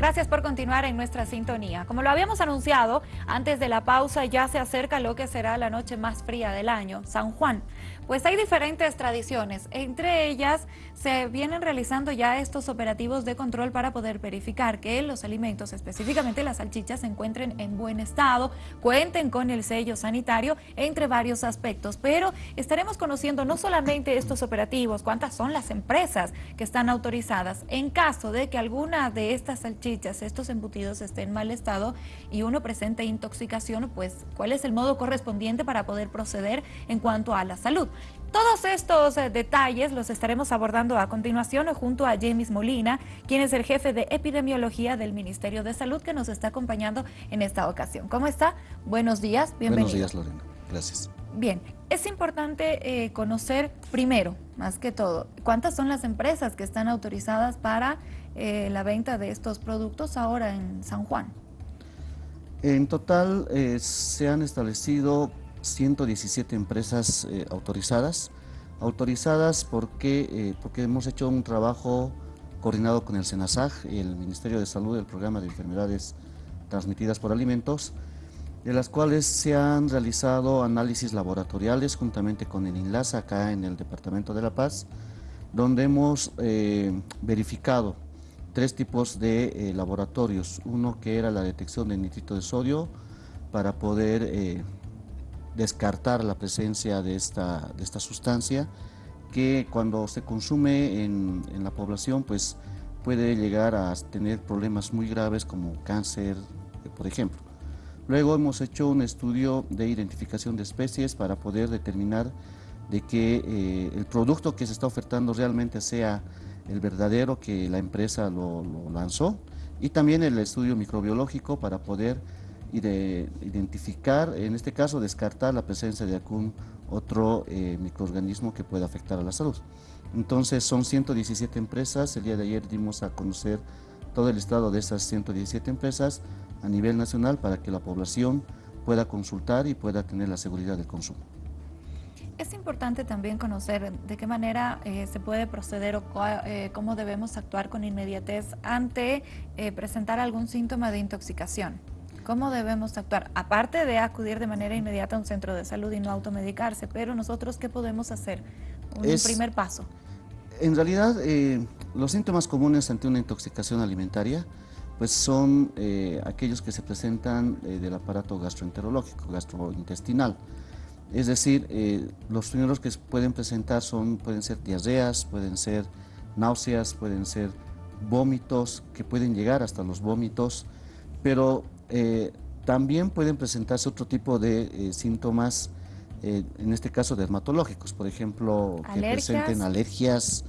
Gracias por continuar en nuestra sintonía. Como lo habíamos anunciado, antes de la pausa ya se acerca lo que será la noche más fría del año, San Juan. Pues hay diferentes tradiciones, entre ellas se vienen realizando ya estos operativos de control para poder verificar que los alimentos, específicamente las salchichas, se encuentren en buen estado, cuenten con el sello sanitario, entre varios aspectos. Pero estaremos conociendo no solamente estos operativos, cuántas son las empresas que están autorizadas. En caso de que alguna de estas salchichas, estos embutidos estén en mal estado y uno presente intoxicación, pues cuál es el modo correspondiente para poder proceder en cuanto a la salud. Todos estos eh, detalles los estaremos abordando a continuación junto a James Molina, quien es el jefe de epidemiología del Ministerio de Salud que nos está acompañando en esta ocasión. ¿Cómo está? Buenos días, bienvenido. Buenos días, Lorena. Gracias. Bien, es importante eh, conocer primero, más que todo, cuántas son las empresas que están autorizadas para eh, la venta de estos productos ahora en San Juan. En total se han establecido 117 empresas eh, autorizadas. Autorizadas porque, eh, porque hemos hecho un trabajo coordinado con el SENASAG, el Ministerio de Salud, el Programa de Enfermedades Transmitidas por Alimentos, de las cuales se han realizado análisis laboratoriales juntamente con el INLAS acá en el Departamento de La Paz, donde hemos eh, verificado tres tipos de laboratorios. Uno que era la detección de nitrito de sodio para poder descartar la presencia de esta, de esta sustancia que cuando se consume en, en, la población pues puede llegar a tener problemas muy graves como cáncer, por ejemplo. Luego hemos hecho un estudio de identificación de especies para poder determinar de que eh, el producto que se está ofertando realmente sea el verdadero que la empresa lo, lo lanzó y también el estudio microbiológico para poder y de identificar, en este caso descartar la presencia de algún otro eh, microorganismo que pueda afectar a la salud. Entonces son 117 empresas, el día de ayer dimos a conocer todo el estado de esas 117 empresas a nivel nacional para que la población pueda consultar y pueda tener la seguridad del consumo. Es importante también conocer de qué manera eh, se puede proceder o eh, cómo debemos actuar con inmediatez ante presentar algún síntoma de intoxicación. ¿Cómo debemos actuar? Aparte de acudir de manera inmediata a un centro de salud y no automedicarse, pero nosotros, ¿qué podemos hacer? Un primer paso. En realidad, eh, los síntomas comunes ante una intoxicación alimentaria pues son eh, aquellos que se presentan eh, del aparato gastroenterológico, gastrointestinal. Es decir, los primeros que pueden presentar son, pueden ser diarreas, pueden ser náuseas, pueden ser vómitos, que pueden llegar hasta los vómitos, pero eh, también pueden presentarse otro tipo de eh, síntomas, eh, en este caso dermatológicos, por ejemplo, que presenten alergias,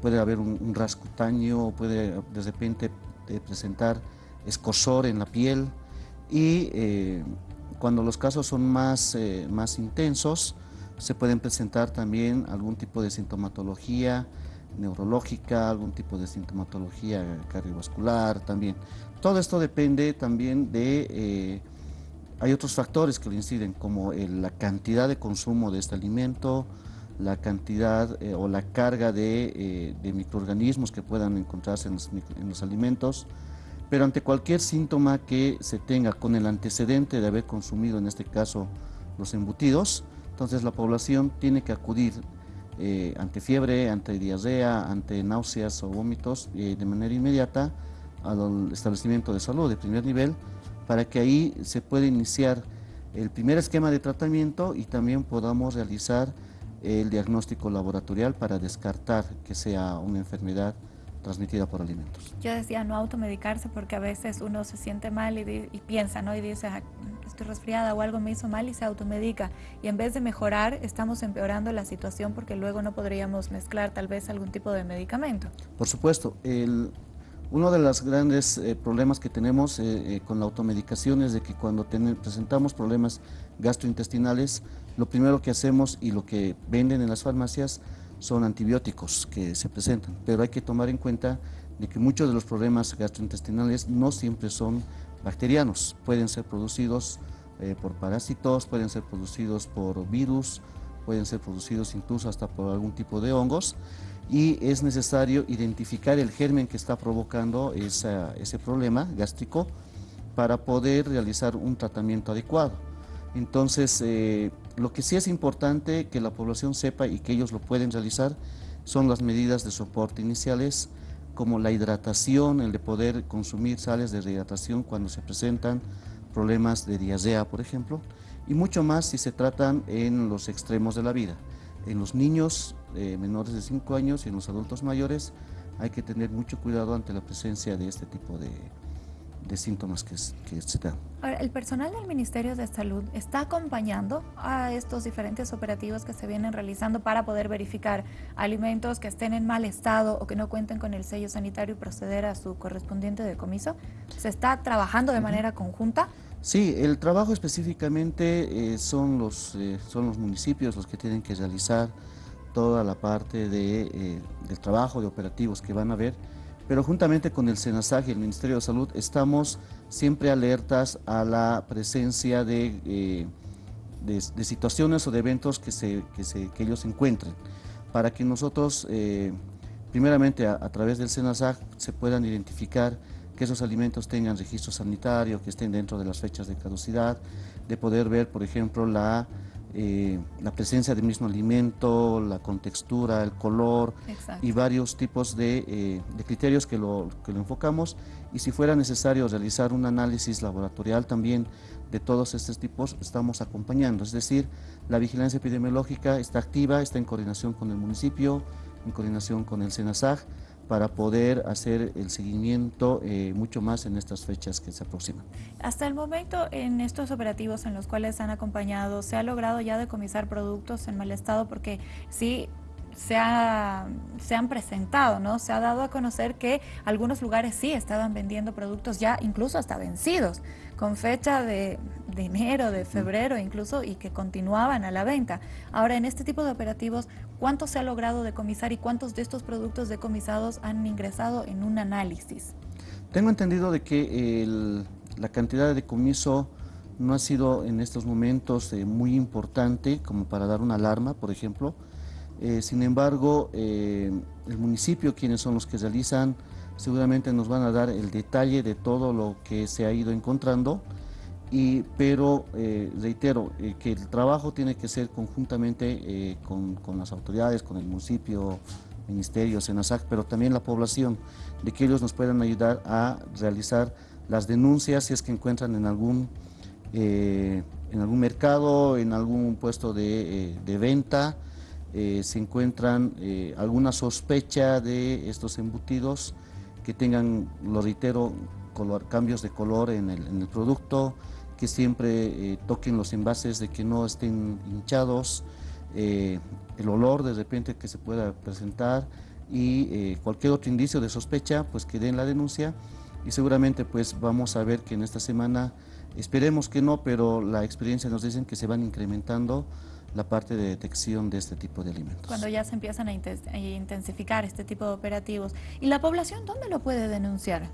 puede haber un, rascutáneo, cutáneo, puede de repente presentar escosor en la piel. Y cuando los casos son más, más intensos, se pueden presentar también algún tipo de sintomatología neurológica, algún tipo de sintomatología cardiovascular también. Todo esto depende también de... Eh, hay otros factores que lo inciden, como la cantidad de consumo de este alimento, la cantidad eh, o la carga de, eh, microorganismos que puedan encontrarse en los, alimentos, pero ante cualquier síntoma que se tenga con el antecedente de haber consumido, en este caso, los embutidos, entonces la población tiene que acudir ante fiebre, ante diarrea, ante náuseas o vómitos de manera inmediata al establecimiento de salud de primer nivel para que ahí se pueda iniciar el primer esquema de tratamiento y también podamos realizar el diagnóstico laboratorial para descartar que sea una enfermedad transmitida por alimentos. Yo decía no automedicarse porque a veces uno se siente mal y, piensa, ¿no? Y dice, ah, estoy resfriada o algo me hizo mal y se automedica. Y en vez de mejorar, estamos empeorando la situación porque luego no podríamos mezclar tal vez algún tipo de medicamento. Por supuesto, el, uno de los grandes eh, problemas que tenemos eh, eh, con la automedicación es de que cuando presentamos problemas gastrointestinales, lo primero que hacemos y lo que venden en las farmacias son antibióticos que se presentan, pero hay que tomar en cuenta de que muchos de los problemas gastrointestinales no siempre son bacterianos, pueden ser producidos por parásitos, pueden ser producidos por virus, pueden ser producidos incluso hasta por algún tipo de hongos y es necesario identificar el germen que está provocando ese problema gástrico para poder realizar un tratamiento adecuado. Entonces, eh, lo que sí es importante que la población sepa y que ellos lo pueden realizar son las medidas de soporte iniciales, como la hidratación, el de poder consumir sales de rehidratación cuando se presentan problemas de diarrea, por ejemplo, y mucho más si se tratan en los extremos de la vida. En los niños eh, menores de 5 años y en los adultos mayores hay que tener mucho cuidado ante la presencia de este tipo de, de síntomas que, que se dan. ¿El personal del Ministerio de Salud está acompañando a estos diferentes operativos que se vienen realizando para poder verificar alimentos que estén en mal estado o que no cuenten con el sello sanitario y proceder a su correspondiente decomiso? ¿Se está trabajando de manera conjunta? Sí, el trabajo específicamente eh, son, los, eh, son los municipios los que tienen que realizar toda la parte de, eh, del trabajo de operativos que van a ver pero juntamente con el SENASAG y el Ministerio de Salud estamos siempre alertas a la presencia de, eh, de, situaciones o de eventos que, se, que, se, que ellos encuentren, para que nosotros, eh, primeramente a, través del SENASAG, se puedan identificar que esos alimentos tengan registro sanitario, que estén dentro de las fechas de caducidad, de poder ver, por ejemplo, la eh, la presencia del mismo alimento, la contextura, el color y varios tipos eh, de, criterios que lo, que lo enfocamos. Y si fuera necesario realizar un análisis laboratorial también de todos estos tipos estamos acompañando, es decir, la vigilancia epidemiológica está activa, está en coordinación con el municipio, en coordinación con el SENASAG, para poder hacer el seguimiento eh, mucho más en estas fechas que se aproximan. Hasta el momento, en estos operativos en los cuales han acompañado, ¿se ha logrado ya decomisar productos en mal estado? Porque sí, se, se, han presentado, ¿no? Se ha dado a conocer que algunos lugares sí estaban vendiendo productos ya incluso hasta vencidos, con fecha de, de enero, de febrero incluso, y que continuaban a la venta. Ahora, en este tipo de operativos, ¿cuánto se ha logrado decomisar y cuántos de estos productos decomisados han ingresado en un análisis? Tengo entendido de que la cantidad de decomiso no ha sido en estos momentos eh, muy importante como para dar una alarma, por ejemplo. Eh, sin embargo, eh, el municipio, quienes son los que realizan, seguramente nos van a dar el detalle de todo lo que se ha ido encontrando. Y, pero eh, reitero que el trabajo tiene que ser conjuntamente con, con, las autoridades, con el municipio, ministerio, SENASAC, pero también la población, de que ellos nos puedan ayudar a realizar las denuncias si es que encuentran en algún, en algún mercado, en algún puesto de, de venta, se encuentran alguna sospecha de estos embutidos que tengan, lo reitero, color, cambios de color en el, en el producto, que siempre eh, toquen los envases, de que no estén hinchados, eh, el olor de repente que se pueda presentar y eh, cualquier otro indicio de sospecha, pues que den la denuncia y seguramente pues vamos a ver que en esta semana, esperemos que no, pero la experiencia nos dicen que se van incrementando la parte de detección de este tipo de alimentos. Cuando ya se empiezan a intensificar este tipo de operativos. ¿Y la población dónde lo puede denunciar?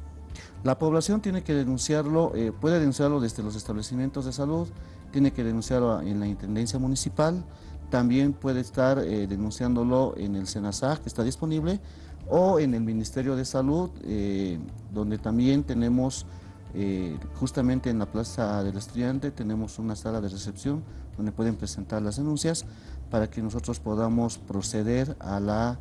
La población tiene que denunciarlo, eh, puede denunciarlo desde los establecimientos de salud, tiene que denunciarlo en la Intendencia Municipal, también puede estar eh, denunciándolo en el SENASAG, que está disponible, o en el Ministerio de Salud, eh, donde también tenemos, justamente en la Plaza del Estudiante, tenemos una sala de recepción donde pueden presentar las denuncias para que nosotros podamos proceder a la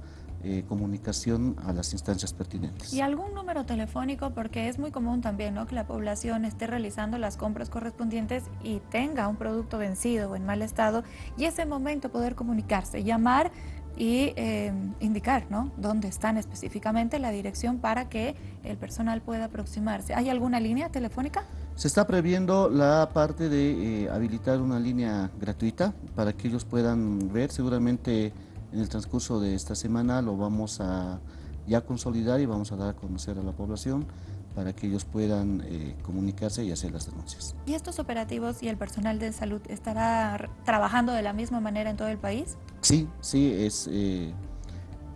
eh, comunicación a las instancias pertinentes. ¿Y algún número telefónico? Porque es muy común también ¿no? que la población esté realizando las compras correspondientes y tenga un producto vencido o en mal estado y ese momento poder comunicarse, llamar y eh, indicar ¿no? dónde están específicamente la dirección para que el personal pueda aproximarse. ¿Hay alguna línea telefónica? Se está previendo la parte de eh, habilitar una línea gratuita para que ellos puedan ver seguramente en el transcurso de esta semana lo vamos a ya consolidar y vamos a dar a conocer a la población para que ellos puedan eh, comunicarse y hacer las denuncias. ¿Y estos operativos y el personal de salud estará trabajando de la misma manera en todo el país? Sí, sí, es eh,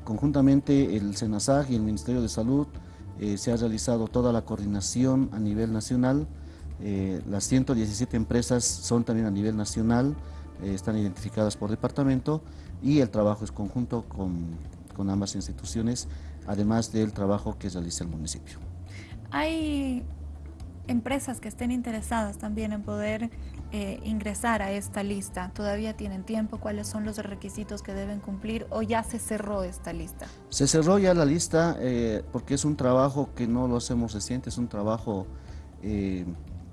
conjuntamente el SENASAG y el Ministerio de Salud eh, se ha realizado toda la coordinación a nivel nacional, las 117 empresas son también a nivel nacional, están identificadas por departamento y el trabajo es conjunto con, con ambas instituciones, además del trabajo que realiza el municipio. Hay empresas que estén interesadas también en poder eh, ingresar a esta lista? ¿Todavía tienen tiempo? ¿Cuáles son los requisitos que deben cumplir o ya se cerró esta lista? Se cerró ya la lista eh, porque es un trabajo que no lo hacemos reciente, es un trabajo eh,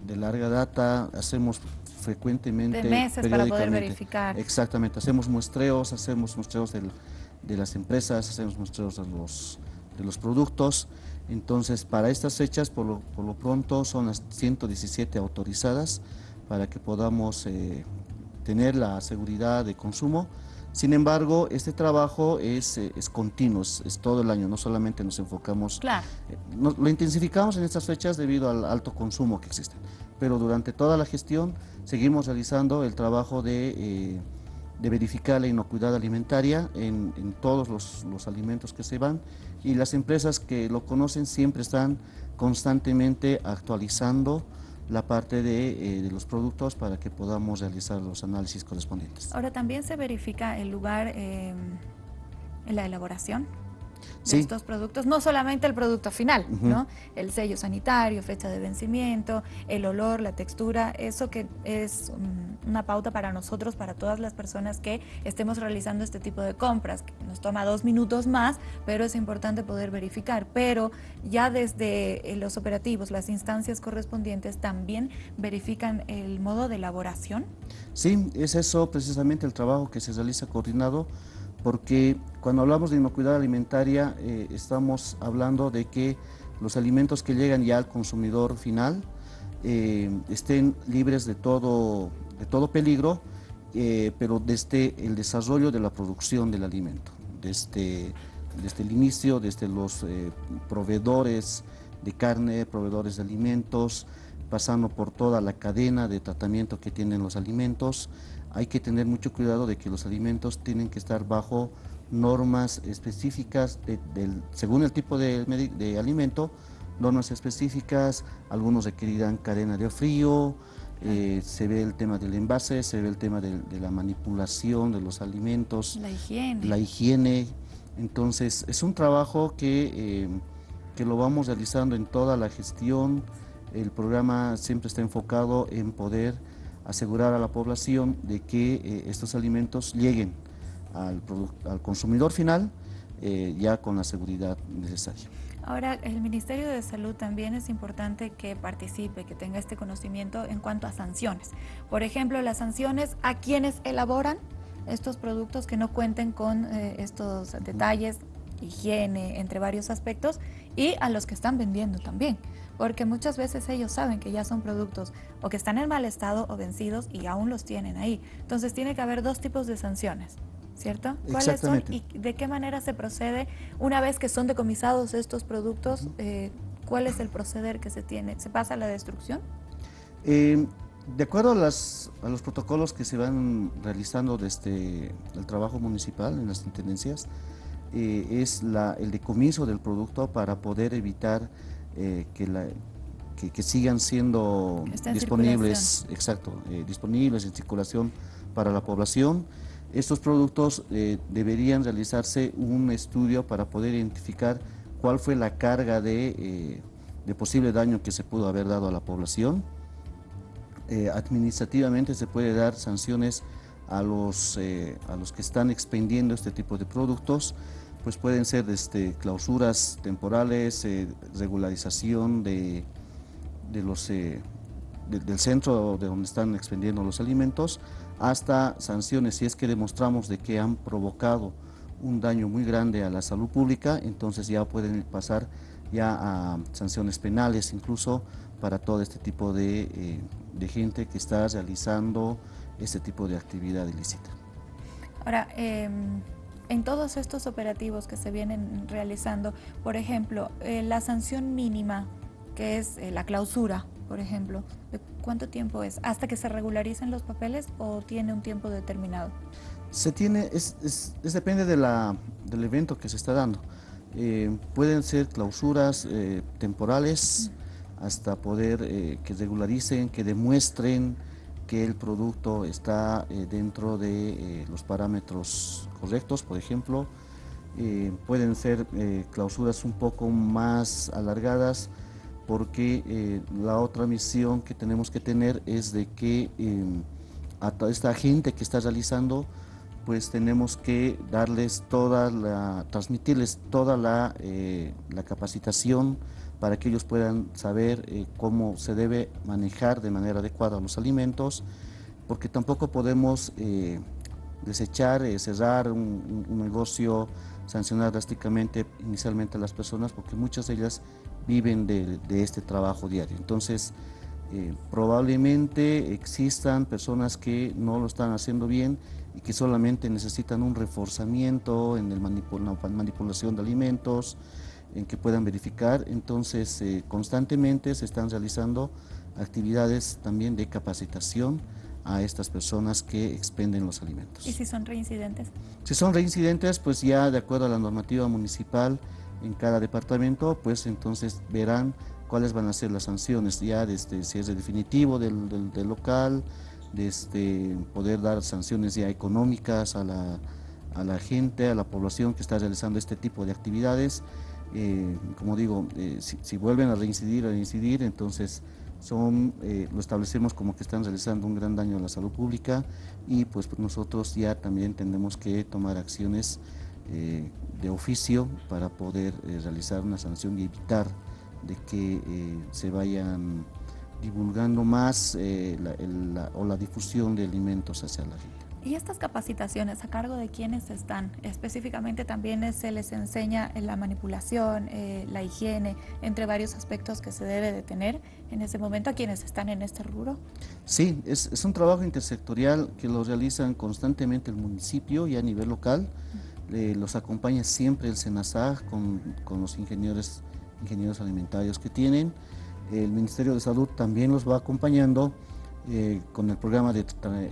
de larga data, hacemos frecuentemente. De meses para poder verificar. Exactamente, hacemos muestreos, hacemos muestreos de las empresas, hacemos muestreos de los, de los productos. Entonces, para estas fechas, por lo, por lo pronto, son las 117 autorizadas para que podamos eh, tener la seguridad de consumo. Sin embargo, este trabajo es, eh, es continuo, es, todo el año, no solamente nos enfocamos, claro. Eh, lo intensificamos en estas fechas debido al alto consumo que existe, pero durante toda la gestión seguimos realizando el trabajo de, de verificar la inocuidad alimentaria en, en todos los, los alimentos que se van y las empresas que lo conocen siempre están constantemente actualizando la parte de, eh, de, los productos para que podamos realizar los análisis correspondientes. Ahora también se verifica el lugar eh, en la elaboración sí. estos productos, no solamente el producto final, uh -huh. ¿no? El sello sanitario, fecha de vencimiento, el olor, la textura, eso que es um, una pauta para nosotros, para todas las personas que estemos realizando este tipo de compras, nos toma dos minutos más, pero es importante poder verificar, pero ya desde eh, los operativos, las instancias correspondientes también verifican el modo de elaboración. Sí, es eso precisamente el trabajo que se realiza coordinado porque cuando hablamos de inocuidad alimentaria eh, estamos hablando de que los alimentos que llegan ya al consumidor final eh, estén libres de todo, de todo peligro, eh, pero desde el desarrollo de la producción del alimento, desde, desde el inicio, desde los proveedores de carne, proveedores de alimentos, pasando por toda la cadena de tratamiento que tienen los alimentos, hay que tener mucho cuidado de que los alimentos tienen que estar bajo normas específicas de, de, según el tipo de, de, alimento, normas específicas, algunos requerirán cadena de frío, eh, se ve el tema del envase, se ve el tema de, de, la manipulación de los alimentos, la higiene. La higiene. Entonces, es un trabajo que, eh, que lo vamos realizando en toda la gestión. El programa siempre está enfocado en poder asegurar a la población de que eh, estos alimentos lleguen al, al consumidor final eh, ya con la seguridad necesaria. Ahora, el Ministerio de Salud también es importante que participe, que tenga este conocimiento en cuanto a sanciones. Por ejemplo, las sanciones a quienes elaboran estos productos que no cuenten con eh, estos detalles, higiene, entre varios aspectos, y a los que están vendiendo también porque muchas veces ellos saben que ya son productos o que están en mal estado o vencidos y aún los tienen ahí. Entonces tiene que haber dos tipos de sanciones. ¿Cierto? ¿Cuáles son y de qué manera se procede una vez que son decomisados estos productos? Eh, ¿Cuál es el proceder que se tiene? ¿Se pasa a la destrucción? Eh, de acuerdo a, las, a, los protocolos que se van realizando desde el trabajo municipal en las intendencias, eh, es la, el decomiso del producto para poder evitar eh, que, la, que, que, sigan siendo disponibles, exacto, eh, disponibles en circulación para la población. Estos productos eh, deberían realizarse un estudio para poder identificar cuál fue la carga de, de posible daño que se pudo haber dado a la población. Administrativamente se puede dar sanciones a los, a los que están expendiendo este tipo de productos pues pueden ser este, clausuras temporales, eh, regularización de, de los, eh, de, del centro de donde están expendiendo los alimentos, hasta sanciones si es que demostramos de que han provocado un daño muy grande a la salud pública, entonces ya pueden pasar ya a sanciones penales incluso para todo este tipo de, eh, de gente que está realizando este tipo de actividad ilícita. Ahora, eh en todos estos operativos que se vienen realizando, por ejemplo, eh, la sanción mínima, que es eh, la clausura, por ejemplo, ¿cuánto tiempo es? ¿Hasta que se regularicen los papeles o tiene un tiempo determinado? Se tiene, es, es, es depende de la, del evento que se está dando. Eh, pueden ser clausuras temporales hasta poder que regularicen, que demuestren que el producto está eh, dentro de eh, los parámetros correctos, por ejemplo, eh, pueden ser clausuras un poco más alargadas porque la otra misión que tenemos que tener es de que a toda esta gente que está realizando pues tenemos que darles toda la, transmitirles toda la, la capacitación para que ellos puedan saber eh, cómo se debe manejar de manera adecuada los alimentos, porque tampoco podemos eh, desechar, eh, cerrar un, negocio, sancionar drásticamente inicialmente a las personas, porque muchas de ellas viven de, este trabajo diario. Entonces, probablemente existan personas que no lo están haciendo bien y que solamente necesitan un reforzamiento en la manipulación de alimentos, en que puedan verificar. Entonces, eh, constantemente se están realizando actividades también de capacitación a estas personas que expenden los alimentos. ¿Y si son reincidentes? Si son reincidentes, pues ya de acuerdo a la normativa municipal en cada departamento, pues entonces verán cuáles van a ser las sanciones, ya desde si es de definitivo del, del, local, desde poder dar sanciones ya económicas a la, a la gente, a la población que está realizando este tipo de actividades, eh, como digo, eh, si, vuelven a reincidir, a reincidir, entonces eh, lo establecemos como que están realizando un gran daño a la salud pública y pues nosotros ya también tenemos que tomar acciones de oficio para poder realizar una sanción y evitar de que se vayan divulgando más o la difusión de alimentos hacia la gente. ¿Y estas capacitaciones a cargo de quiénes están? Específicamente también se les enseña la manipulación, eh, la higiene, entre varios aspectos que se debe de tener en ese momento a quienes están en este rubro. Sí, es, un trabajo intersectorial que lo realizan constantemente el municipio y a nivel local. los acompaña siempre el SENASAG con, con los ingenieros, ingenieros alimentarios que tienen. El Ministerio de Salud también los va acompañando eh, con el programa de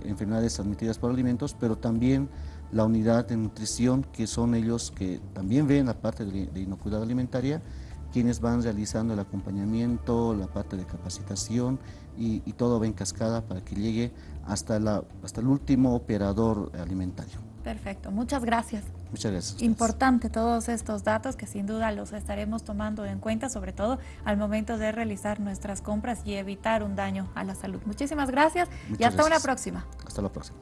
enfermedades transmitidas por alimentos, pero también la unidad de nutrición, que son ellos que también ven la parte de, inocuidad alimentaria, quienes van realizando el acompañamiento, la parte de capacitación y, y todo va en cascada para que llegue hasta, la, hasta el último operador alimentario. Perfecto, muchas gracias. Muchas gracias. Importante todos estos datos que sin duda los estaremos tomando en cuenta, sobre todo al momento de realizar nuestras compras y evitar un daño a la salud. Muchísimas gracias y hasta una próxima. Hasta la próxima.